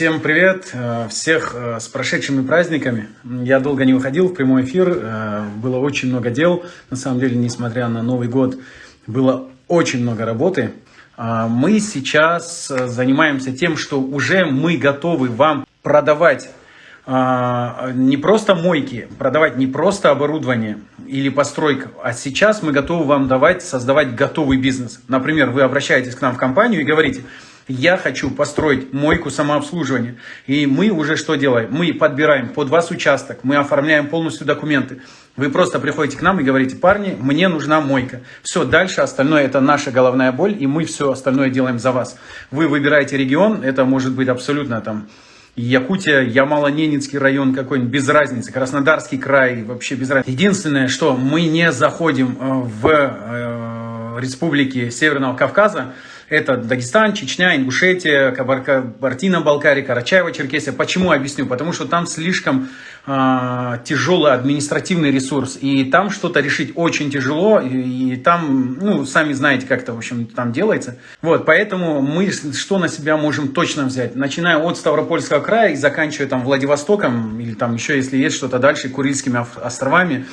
Всем привет! Э, всех э, с прошедшими праздниками. Я долго не выходил в прямой эфир, э, было очень много дел. На самом деле, несмотря на Новый год, было очень много работы. Мы сейчас занимаемся тем, что уже мы готовы вам продавать не просто мойки, продавать не просто оборудование или постройка, а сейчас мы готовы вам давать, создавать готовый бизнес. Например, вы обращаетесь к нам в компанию и говорите – я хочу построить мойку самообслуживания. И мы уже что делаем? Мы подбираем под вас участок, мы оформляем полностью документы. Вы просто приходите к нам и говорите, парни, мне нужна мойка. Все, дальше остальное это наша головная боль, и мы все остальное делаем за вас. Вы выбираете регион, это может быть абсолютно там Якутия, Ямало-Ненецкий район какой-нибудь, без разницы, Краснодарский край, вообще без разницы. Единственное, что мы не заходим э, в э, республики Северного Кавказа, это Дагестан, Чечня, Ингушетия, Кабардино-Балкария, Карачаево-Черкесия. Почему объясню? Потому что там слишком э, тяжелый административный ресурс. И там что-то решить очень тяжело. И, и там, ну, сами знаете, как это, в общем, там делается. Вот, поэтому мы что на себя можем точно взять? Начиная от Ставропольского края и заканчивая там Владивостоком, или там еще, если есть что-то дальше, Курильскими островами.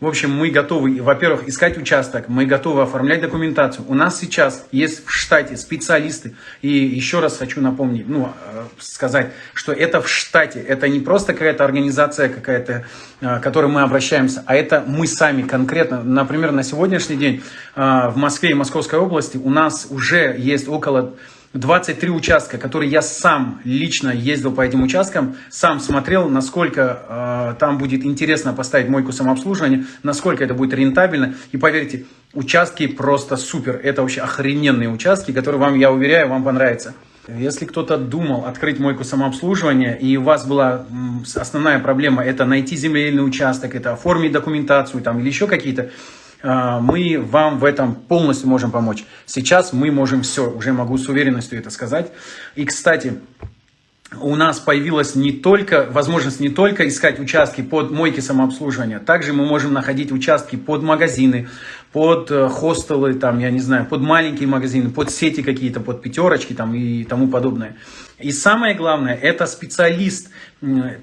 В общем, мы готовы, во-первых, искать участок, мы готовы оформлять документацию. У нас сейчас есть в штате специалисты. И еще раз хочу напомнить, ну, э, сказать, что это в штате. Это не просто какая-то организация какая-то, э, к которой мы обращаемся, а это мы сами конкретно. Например, на сегодняшний день э, в Москве и Московской области у нас уже есть около 23 участка, которые я сам лично ездил по этим участкам, сам смотрел, насколько э, там будет интересно поставить мойку самообслуживания, насколько это будет рентабельно. И поверьте, участки просто супер. Это вообще охрененные участки, которые вам, я уверяю, вам понравятся. Если кто-то думал открыть мойку самообслуживания, и у вас была основная проблема, это найти земельный участок, это оформить документацию там, или еще какие-то мы вам в этом полностью можем помочь. Сейчас мы можем все, уже могу с уверенностью это сказать. И, кстати, у нас появилась не только возможность не только искать участки под мойки самообслуживания, также мы можем находить участки под магазины, под э, хостелы, там, я не знаю, под маленькие магазины, под сети какие-то, под пятерочки там, и тому подобное. И самое главное, это специалист,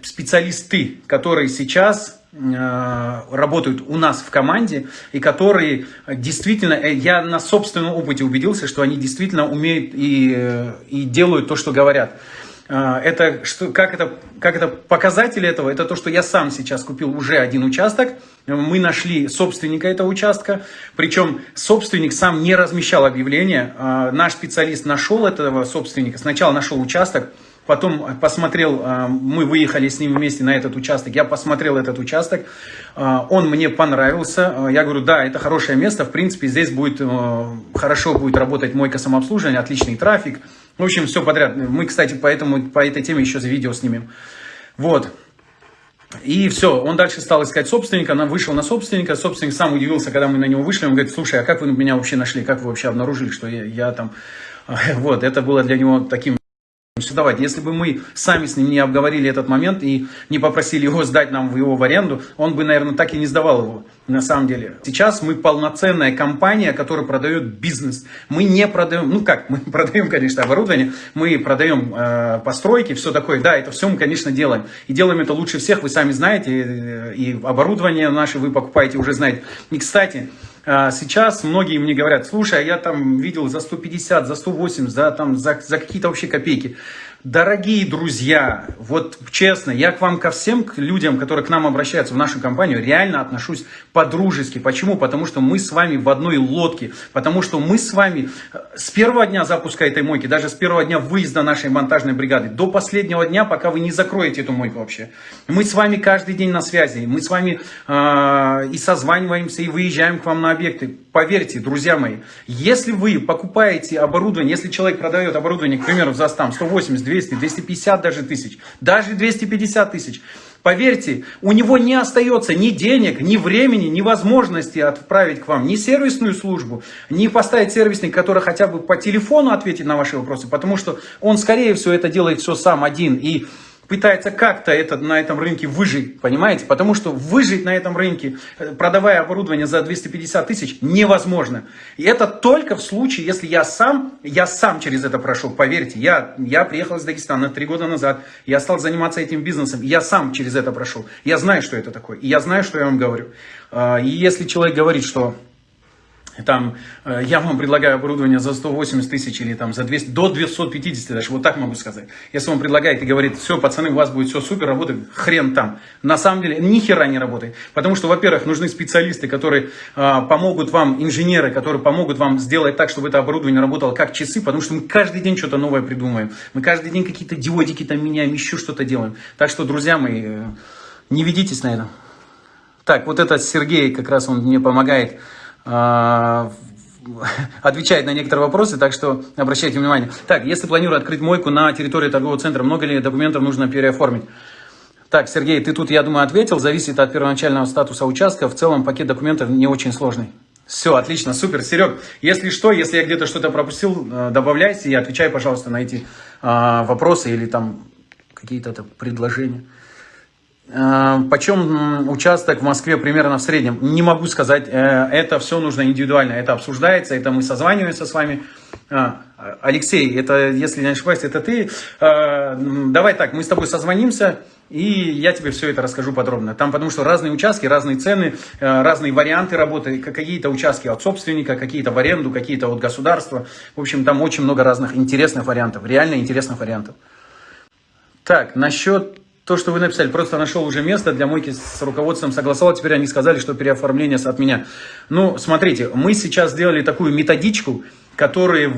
специалисты, которые сейчас работают у нас в команде и которые действительно, э, я на собственном опыте убедился, что они действительно умеют и, э, и делают то, что говорят. Это, что, как, это, как это показатель этого? Это то, что я сам сейчас купил уже один участок. Мы нашли собственника этого участка. Причем собственник сам не размещал объявление. Наш специалист нашел этого собственника. Сначала нашел участок, Потом посмотрел, а, мы выехали с ним вместе на этот участок, я посмотрел этот участок, а, он мне понравился. Я говорю, да, это хорошее место, в принципе, здесь будет хорошо будет работать мойка самообслуживания, отличный трафик. В общем, все подряд. Мы, кстати, поэтому, по этой теме еще за видео снимем. Вот. И все, он дальше стал искать собственника, она вышел на собственника, собственник сам удивился, когда мы на него вышли, он говорит, слушай, а как вы меня вообще нашли, как вы вообще обнаружили, что я, я там... Вот, это было для него таким Давайте, если бы мы сами с ним не обговорили этот момент и не попросили его сдать нам его в аренду, он бы, наверное, так и не сдавал его на самом деле. Сейчас мы полноценная компания, которая продает бизнес. Мы не продаем, ну как, мы продаем, конечно, оборудование, мы продаем э, постройки, все такое. Да, это все мы, конечно, делаем. И делаем это лучше всех, вы сами знаете, и, и оборудование наше вы покупаете, уже знаете. И, кстати, сейчас многие мне говорят, слушай, а я там видел за 150, за 180, за, там, за, за какие-то вообще копейки. Дорогие друзья, вот честно, я к вам, ко всем к людям, которые к нам обращаются в нашу компанию, реально отношусь по-дружески. Почему? Потому что мы с вами в одной лодке. Потому что мы с вами э, с первого дня запуска этой мойки, даже с первого дня выезда нашей монтажной бригады, до последнего дня, пока вы не закроете эту мойку вообще. Мы с вами каждый день на связи. Мы с вами э, и созваниваемся, и выезжаем к вам на объекты. Поверьте, друзья мои, если вы покупаете оборудование, если человек продает оборудование, к примеру, за там 180, 200, 250 даже тысяч, даже 250 тысяч, поверьте, у него не остается ни денег, ни времени, ни возможности отправить к вам ни сервисную службу, ни поставить сервисник, который хотя бы по телефону ответит на ваши вопросы, потому что он, скорее всего, это делает все сам один. И пытается как-то это, на этом рынке выжить, понимаете? Потому что выжить на этом рынке, э, продавая оборудование за 250 тысяч, невозможно. И это только в случае, если я сам, я сам через это прошел, поверьте. Я, я приехал из Дагестана три года назад, я стал заниматься этим бизнесом, я сам через это прошел. Я знаю, что это такое, и я знаю, что я вам говорю. А, и если человек говорит, что там, э, я вам предлагаю оборудование за 180 тысяч или там за 200, до 250 даже, вот так могу сказать. Если он предлагает и говорит, все, пацаны, у вас будет все супер, работает, хрен там. На самом деле, ни хера не работает. Потому что, во-первых, нужны специалисты, которые э, помогут вам, инженеры, которые помогут вам сделать так, чтобы это оборудование работало как часы, потому что мы каждый день что-то новое придумаем. Мы каждый день какие-то диодики там меняем, еще что-то делаем. Так что, друзья мои, э, не ведитесь на это. Так, вот этот Сергей, как раз он мне помогает отвечает на некоторые вопросы, так что обращайте внимание. Так, если планирую открыть мойку на территории торгового центра, много ли документов нужно переоформить? Так, Сергей, ты тут, я думаю, ответил. Зависит от первоначального статуса участка. В целом пакет документов не очень сложный. Все, отлично, супер. Серег, если что, если я где-то что-то пропустил, э, добавляйте и отвечай, пожалуйста, на эти а, вопросы или там какие-то предложения. Э, почем участок в Москве примерно в среднем? Не могу сказать. Э, это все нужно индивидуально. Это обсуждается, это мы созваниваемся с вами. А, Алексей, это, если не ошибаюсь, это ты. Э, давай так, мы с тобой созвонимся, и я тебе все это расскажу подробно. Там потому что разные участки, разные цены, разные варианты работы. Какие-то участки от собственника, какие-то в аренду, какие-то от государства. В общем, там очень много разных интересных вариантов, реально интересных вариантов. Так, насчет то, что вы написали, просто нашел уже место для мойки с руководством, согласовал, теперь они сказали, что переоформление от меня. Ну, смотрите, мы сейчас сделали такую методичку, который,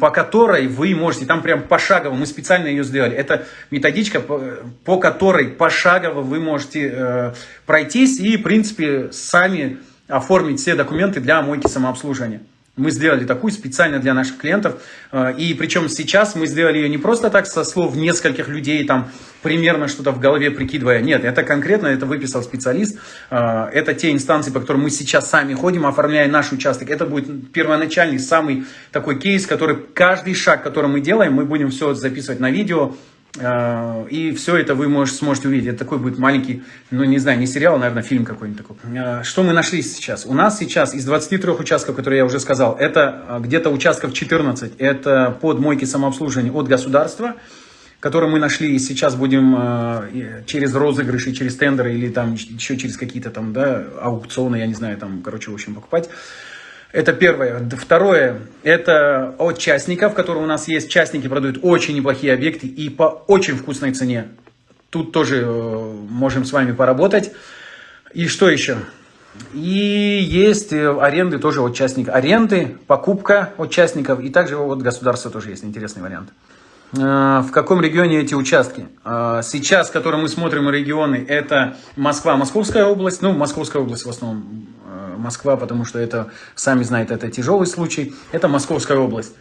по которой вы можете, там прям пошагово, мы специально ее сделали. Это методичка, по, по которой пошагово вы можете э, пройтись и, в принципе, сами оформить все документы для мойки самообслуживания. Мы сделали такую специально для наших клиентов. Э, и причем сейчас мы сделали ее не просто так со слов нескольких людей, там примерно что-то в голове прикидывая. Нет, это конкретно, это выписал специалист. Э, это те инстанции, по которым мы сейчас сами ходим, оформляя наш участок. Это будет первоначальный, самый такой кейс, который каждый шаг, который мы делаем, мы будем все записывать на видео, и все это вы можете, сможете увидеть. Это такой будет маленький, ну не знаю, не сериал, наверное, фильм какой-нибудь такой. А, что мы нашли сейчас? У нас сейчас из 23 участков, которые я уже сказал, это а, где-то участков 14. Это под мойки самообслуживания от государства, которые мы нашли и сейчас будем через розыгрыши, через тендеры или там еще через какие-то там, да, аукционы, я не знаю, там, короче, в общем, покупать. Это первое. Второе, это от частников, которые у нас есть. Частники продают очень неплохие объекты и по очень вкусной цене. Тут тоже э, можем с вами поработать. И что еще? И есть э, аренды тоже от частников. Аренды, покупка от частников и также от государства тоже есть интересный вариант. Э, в каком регионе эти участки? Сейчас, которые мы смотрим регионы, это Москва, Московская область. Ну, Московская область в основном Москва, потому что это, сами знаете, это тяжелый случай, это Московская область.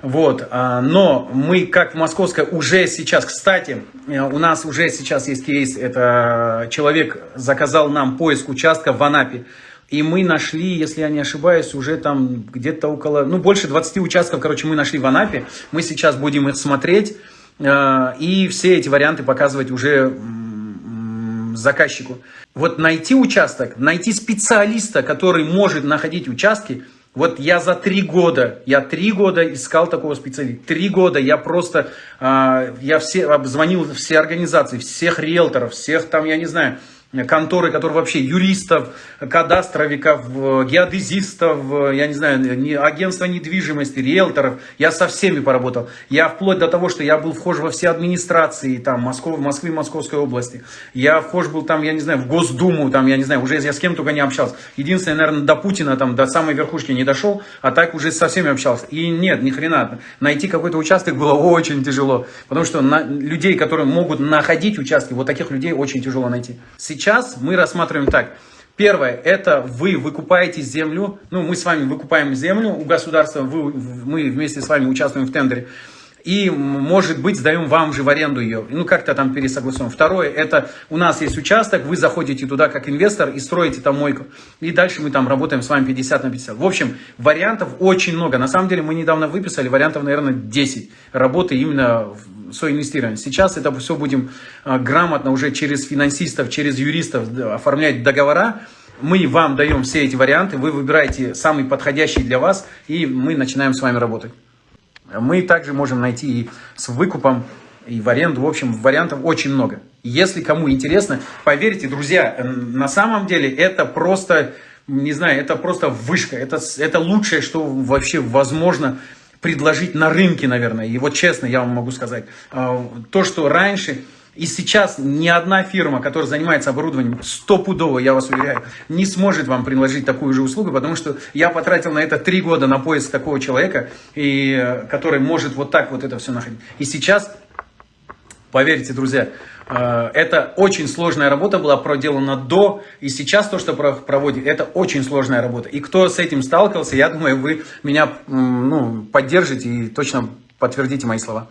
Вот, а, но мы как в Московской уже сейчас, кстати, э, у нас уже сейчас есть кейс, это человек заказал нам поиск участка в Анапе, и мы нашли, если я не ошибаюсь, уже там где-то около, ну больше 20 участков, короче, мы нашли в Анапе, мы сейчас будем их смотреть, э, и все эти варианты показывать уже заказчику. Вот найти участок, найти специалиста, который может находить участки, вот я за три года, я три года искал такого специалиста. Три года я просто, э, я все, обзвонил все организации, всех риэлторов, всех там, я не знаю, конторы, которые вообще юристов, кадастровиков, геодезистов, я не знаю, агентства недвижимости, риэлторов. Я со всеми поработал. Я вплоть до того, что я был вхож во все администрации там, Москвы, Москвы, Московской области. Я вхож был там, я не знаю, в Госдуму, там, я не знаю, уже я с кем только не общался. Единственное, наверное, до Путина, там, до самой верхушки не дошел, а так уже со всеми общался. И нет, ни хрена. Найти какой-то участок было очень тяжело. Потому что на, людей, которые могут находить участки, вот таких людей очень тяжело найти. Мы рассматриваем так. Первое, это вы выкупаете землю, ну, мы с вами выкупаем землю у государства, вы, мы вместе с вами участвуем в тендере. И, может быть, сдаем вам же в аренду ее. Ну, как-то там пересогласуем. Второе, это у нас есть участок, вы заходите туда как инвестор и строите там мойку. И дальше мы там работаем с вами 50 на 50. В общем, вариантов очень много. На самом деле, мы недавно выписали вариантов, наверное, 10 работы именно соинвестирования. Сейчас это все будем а, грамотно уже через финансистов, через юристов оформлять договора. Мы вам даем все эти варианты, вы выбираете самый подходящий для вас, и мы начинаем с вами работать. Мы также можем найти и с выкупом, и в аренду. В общем, вариантов очень много. Если кому интересно, поверьте, друзья, на самом деле это просто, не знаю, это просто вышка. Это, это лучшее, что вообще возможно предложить на рынке, наверное. И вот честно я вам могу сказать, а, то, что раньше и сейчас ни одна фирма, которая занимается оборудованием, стопудово, я вас уверяю, не сможет вам предложить такую же услугу, потому что я потратил на это три года на поиск такого человека, и, э, который может вот так вот это все находить. И сейчас, поверьте, друзья, э, это очень сложная работа была проделана до, и сейчас то, что проводит, это очень сложная работа. И кто с этим сталкивался, я думаю, вы меня ну, поддержите и точно подтвердите мои слова.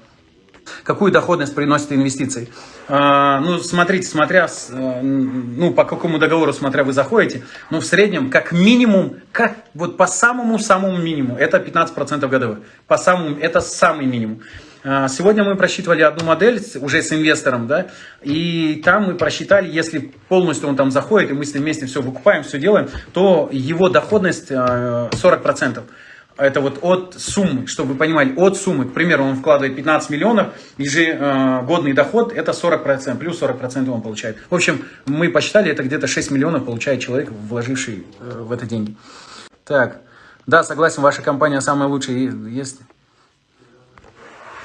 Какую доходность приносит инвестиции? А, ну, смотрите, смотря, э, ну, по какому договору, смотря вы заходите, ну, в среднем, как минимум, как вот по самому-самому минимуму, это 15% годовых. По самому, это самый минимум. А, сегодня мы просчитывали одну модель уже с инвестором, да, и там мы просчитали, если полностью он там заходит, и мы с ним вместе все выкупаем, все делаем, то его доходность 40%. Это вот от суммы, чтобы вы понимали, от суммы, к примеру, он вкладывает 15 миллионов, ежегодный доход это 40%, плюс 40% он получает. В общем, мы посчитали, это где-то 6 миллионов получает человек, вложивший э, в это деньги. Так, да, согласен, ваша компания самая лучшая есть.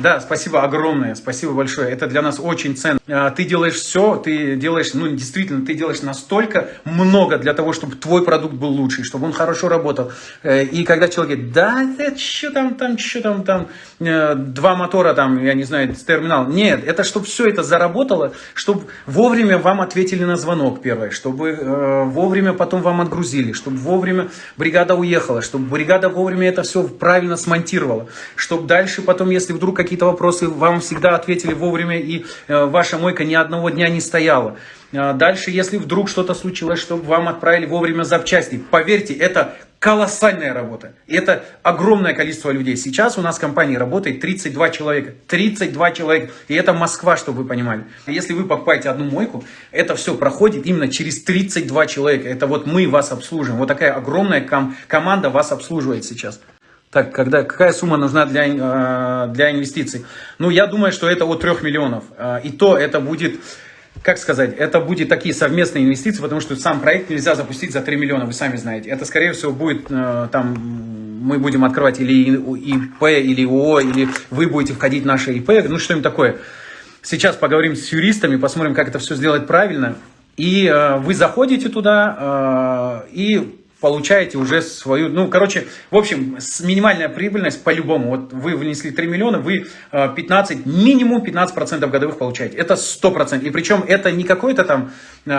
Да, спасибо огромное, спасибо большое. Это для нас очень ценно. А, ты делаешь все, ты делаешь, ну действительно, ты делаешь настолько много для того, чтобы твой продукт был лучший, чтобы он хорошо работал. Э, и когда человек говорит, да, это что там, там, что там, там, э, два мотора там, я не знаю, терминал. Нет, это чтобы все это заработало, чтобы вовремя вам ответили на звонок первое, чтобы э, вовремя потом вам отгрузили, чтобы вовремя бригада уехала, чтобы бригада вовремя это все правильно смонтировала, чтобы дальше потом, если вдруг какие-то вопросы, вам всегда ответили вовремя, и э, ваша мойка ни одного дня не стояла. Э, дальше, если вдруг что-то случилось, чтобы вам отправили вовремя запчасти. Поверьте, это колоссальная работа. Это огромное количество людей. Сейчас у нас в компании работает 32 человека. 32 человека. И это Москва, чтобы вы понимали. Если вы покупаете одну мойку, это все проходит именно через 32 человека. Это вот мы вас обслуживаем. Вот такая огромная ком команда вас обслуживает сейчас. Так, когда, какая сумма нужна для, э, для инвестиций? Ну, я думаю, что это от 3 миллионов. Э, и то это будет, как сказать, это будет такие совместные инвестиции, потому что сам проект нельзя запустить за 3 миллиона, вы сами знаете. Это, скорее всего, будет э, там, мы будем открывать или ИП, или ООО, или вы будете входить в наше ИП, ну, что-нибудь такое. Сейчас поговорим с юристами, посмотрим, как это все сделать правильно. И э, вы заходите туда, э, и получаете уже свою, ну, короче, в общем, минимальная прибыльность по-любому, вот вы внесли 3 миллиона, вы 15, э, минимум 15% годовых получаете, это 100%, и причем это не какой-то там, э,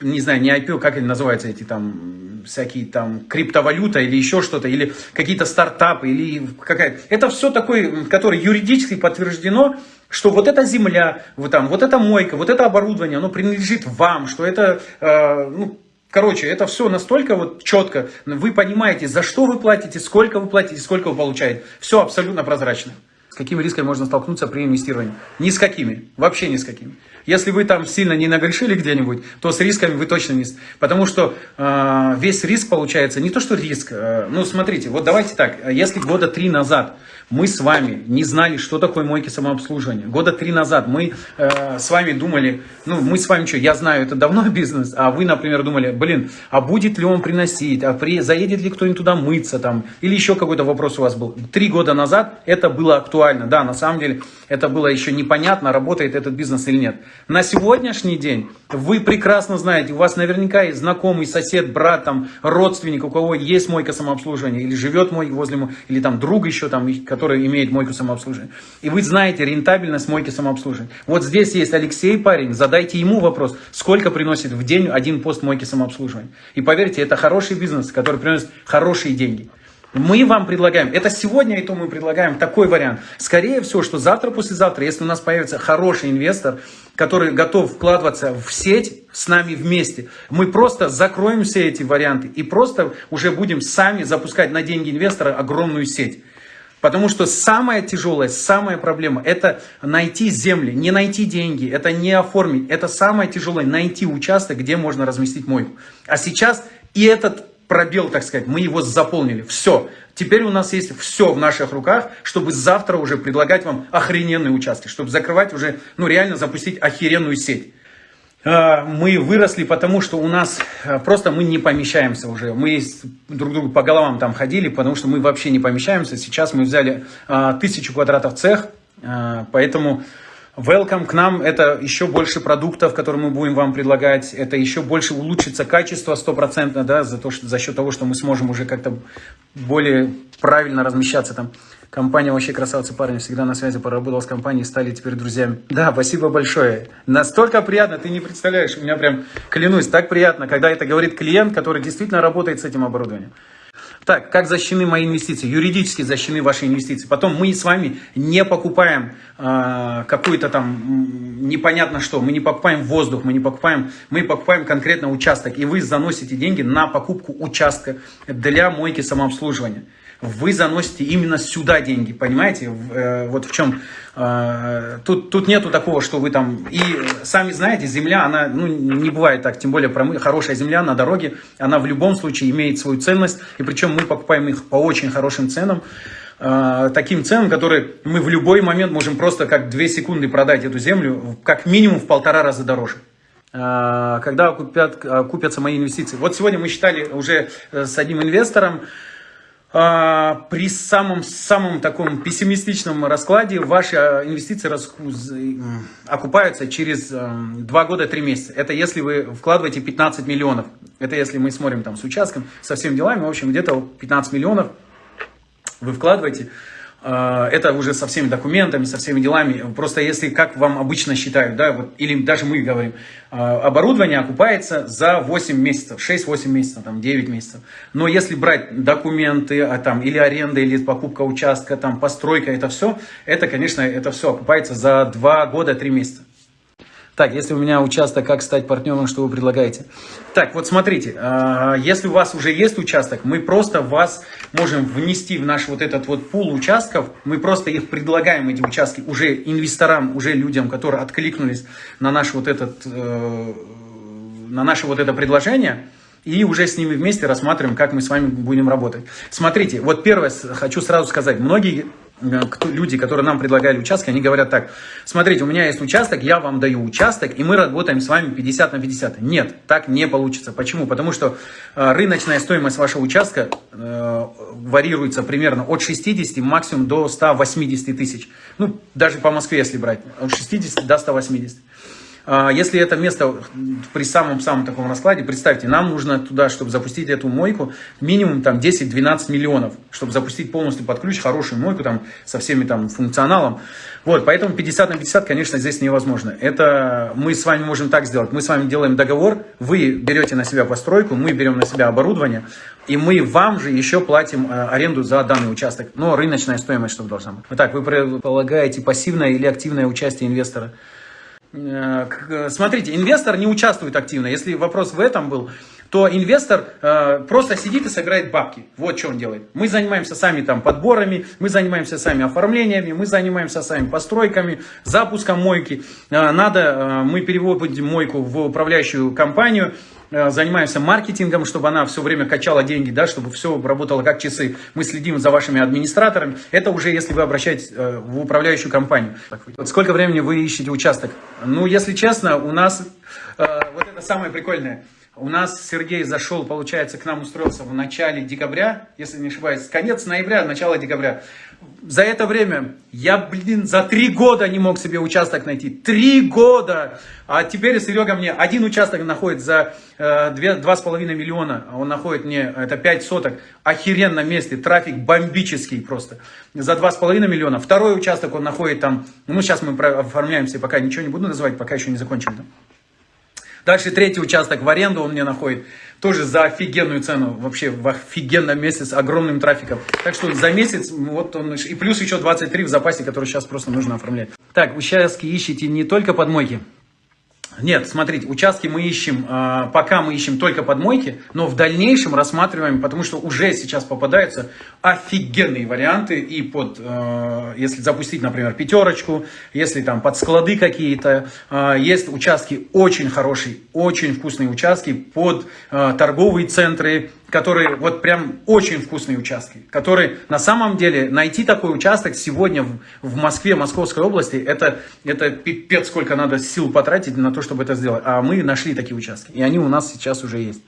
не знаю, не IPO, как они называются эти там, всякие там, криптовалюта или еще что-то, или какие-то стартапы, или какая это все такое, которое юридически подтверждено, что вот эта земля, вот, там, вот эта мойка, вот это оборудование, оно принадлежит вам, что это, э, ну, Короче, это все настолько вот четко. Вы понимаете, за что вы платите, сколько вы платите, сколько вы получаете. Все абсолютно прозрачно. С какими рисками можно столкнуться при инвестировании? Ни с какими. Вообще ни с какими. Если вы там сильно не нагрешили где-нибудь, то с рисками вы точно не... Потому что э, весь риск получается, не то что риск, э, ну смотрите, вот давайте так, если года три назад мы с вами не знали, что такое мойки самообслуживания, года три назад мы э, с вами думали, ну мы с вами что, я знаю, это давно бизнес, а вы, например, думали, блин, а будет ли он приносить, а при, заедет ли кто-нибудь туда мыться там, или еще какой-то вопрос у вас был. Три года назад это было актуально, да, на самом деле это было еще непонятно, работает этот бизнес или нет. На сегодняшний день вы прекрасно знаете, у вас наверняка есть знакомый, сосед, брат, там, родственник, у кого есть мойка самообслуживания, или живет мой возле, или там друг еще, там, имеет мойку самообслуживания. И вы знаете рентабельность мойки самообслуживания. Вот здесь есть Алексей парень, задайте ему вопрос, сколько приносит в день один пост мойки самообслуживания. И поверьте, это хороший бизнес, который приносит хорошие деньги. Мы вам предлагаем, это сегодня и то мы предлагаем такой вариант. Скорее всего, что завтра, послезавтра, если у нас появится хороший инвестор, который готов вкладываться в сеть с нами вместе, мы просто закроем все эти варианты и просто уже будем сами запускать на деньги инвестора огромную сеть. Потому что самая тяжелая, самая проблема – это найти земли, не найти деньги, это не оформить. Это самое тяжелое – найти участок, где можно разместить мойку. А сейчас и этот пробел, так сказать, мы его заполнили. Все. Теперь у нас есть все в наших руках, чтобы завтра уже предлагать вам охрененные участки, чтобы закрывать уже, ну реально запустить охеренную сеть. А, мы выросли, потому что у нас а, просто мы не помещаемся уже. Мы друг другу по головам там ходили, потому что мы вообще не помещаемся. Сейчас мы взяли а, тысячу квадратов цех, поэтому welcome к нам. Это еще больше продуктов, которые мы будем вам предлагать. Это еще больше улучшится качество стопроцентно, да, за, то, что, за счет того, что мы сможем уже как-то более правильно размещаться там. Компания вообще красавцы парни, всегда на связи, поработал с компанией, стали теперь друзьями. Да, спасибо большое. Настолько приятно, ты не представляешь, у меня прям, клянусь, так приятно, когда это говорит клиент, который действительно работает с этим оборудованием. Так, как защищены мои инвестиции? Юридически защищены ваши инвестиции. Потом мы с вами не покупаем э, какую-то там непонятно что. Мы не покупаем воздух, мы не покупаем, мы покупаем конкретно участок. И вы заносите деньги на покупку участка для мойки самообслуживания вы заносите именно сюда деньги, понимаете? Э, вот в чем... Э, тут, тут нету такого, что вы там... И сами знаете, земля, она ну, не бывает так, тем более хорошая земля на дороге, она в любом случае имеет свою ценность, и причем мы покупаем их по очень хорошим ценам, э, таким ценам, которые мы в любой момент можем просто как две секунды продать эту землю, как минимум в полтора раза дороже когда купят, купятся мои инвестиции. Вот сегодня мы считали уже с одним инвестором, при самом, самом таком пессимистичном раскладе ваши а, инвестиции окупаются через 2 года 3 месяца. Это если вы вкладываете 15 миллионов. Это если мы смотрим там с участком, со всеми делами, в общем, где-то 15 миллионов вы вкладываете. А, это уже со всеми документами, со всеми делами. Просто если, как вам обычно считают, да, вот, или даже мы говорим, а, оборудование окупается за 8 месяцев, 6-8 месяцев, там, 9 месяцев. Но если брать документы, а, там, или аренда, или покупка участка, там, постройка, это все, это, конечно, это все окупается за 2 года, 3 месяца. Так, если у меня участок, как стать партнером, что вы предлагаете? Так, вот смотрите, а, если у вас уже есть участок, мы просто вас можем внести в наш вот этот вот пул участков, мы просто их предлагаем, эти участки, уже инвесторам, уже людям, которые откликнулись на наш вот этот, э, на наше вот это предложение, и уже с ними вместе рассматриваем, как мы с вами будем работать. Смотрите, вот первое хочу сразу сказать, многие кто, люди, которые нам предлагали участки, они говорят так, смотрите, у меня есть участок, я вам даю участок, и мы работаем с вами 50 на 50. Нет, так не получится. Почему? Потому что э, рыночная стоимость вашего участка э, варьируется примерно от 60 максимум до 180 тысяч. Ну, даже по Москве, если брать, от 60 до 180. А, если это место при самом-самом таком раскладе, представьте, нам нужно туда, чтобы запустить эту мойку, минимум там 10-12 миллионов, чтобы запустить полностью под ключ хорошую мойку там со всеми там функционалом. Вот, поэтому 50 на 50, конечно, здесь невозможно. Это мы с вами можем так сделать. Мы с вами делаем договор, вы берете на себя постройку, мы берем на себя оборудование, и мы вам же еще платим э, аренду за данный участок. Но рыночная стоимость, чтобы должна быть. Вот так, вы предполагаете пассивное или активное участие инвестора? Э, смотрите, инвестор не участвует активно. Если вопрос в этом был, то инвестор э, просто сидит и собирает бабки. Вот что он делает. Мы занимаемся сами там подборами, мы занимаемся сами оформлениями, мы занимаемся сами постройками, запуском мойки. Э, надо, э, мы переводим мойку в управляющую компанию, занимаемся маркетингом, чтобы она все время качала деньги, да, чтобы все работало как часы. Мы следим за вашими администраторами. Это уже если вы обращаетесь э, в управляющую компанию. Вот сколько времени вы ищете участок? Ну, если честно, у нас э, вот это самое прикольное. У нас Сергей зашел, получается, к нам устроился в начале декабря, если не ошибаюсь, конец ноября, начало декабря. За это время я, блин, за три года не мог себе участок найти. Три года! А теперь Серега мне один участок находит за э, два с половиной миллиона. Он находит мне, это 5 соток. Охеренно месте, трафик бомбический просто. За два с половиной миллиона. Второй участок он находит там, ну сейчас мы оформляемся, пока ничего не буду называть, пока еще не закончим. Дальше третий участок в аренду он мне находит. Тоже за офигенную цену. Вообще в офигенном месте с огромным трафиком. Так что за месяц вот он... И плюс еще 23 в запасе, который сейчас просто нужно оформлять. Так, участки ищите не только под мойки. Нет, смотрите, участки мы ищем, э, пока мы ищем только под мойки, но в дальнейшем рассматриваем, потому что уже сейчас попадаются офигенные варианты и под, э, если запустить, например, пятерочку, если там под склады какие-то, э, есть участки очень хорошие, очень вкусные участки под торговые центры, которые вот прям очень вкусные участки, которые на самом деле найти такой участок сегодня в, в Москве, Московской области, это, это пипец, сколько надо сил потратить на то, чтобы это сделать. А мы нашли такие участки, и они у нас сейчас уже есть.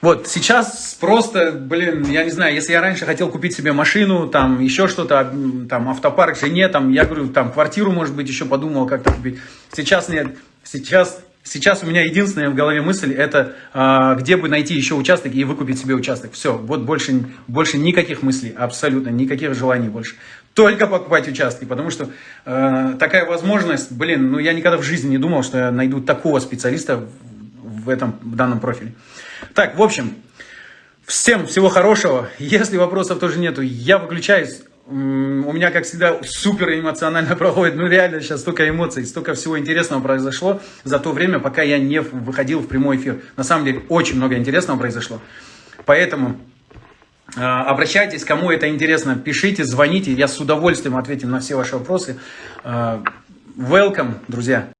Вот, сейчас просто, блин, я не знаю, если я раньше хотел купить себе машину, там, еще что-то, там, автопарк жене, там, я говорю, там, квартиру, может быть, еще подумал как-то купить. Сейчас нет, сейчас Сейчас у меня единственная в голове мысль, это а, где бы найти еще участок и выкупить себе участок. Все, вот больше, больше никаких мыслей, абсолютно никаких желаний больше. Только покупать участки, потому что э, такая возможность, блин, ну я никогда в жизни не думал, что я найду такого специалиста в, этом в данном профиле. Так, в общем, всем всего хорошего. Если вопросов тоже нету, я выключаюсь у меня, как всегда, супер эмоционально проходит. Ну, реально, сейчас столько эмоций, столько всего интересного произошло за то время, пока я не выходил в прямой эфир. На самом деле, очень много интересного произошло. Поэтому э, обращайтесь, кому это интересно, пишите, звоните. Я с удовольствием ответим на все ваши вопросы. Э, welcome, друзья.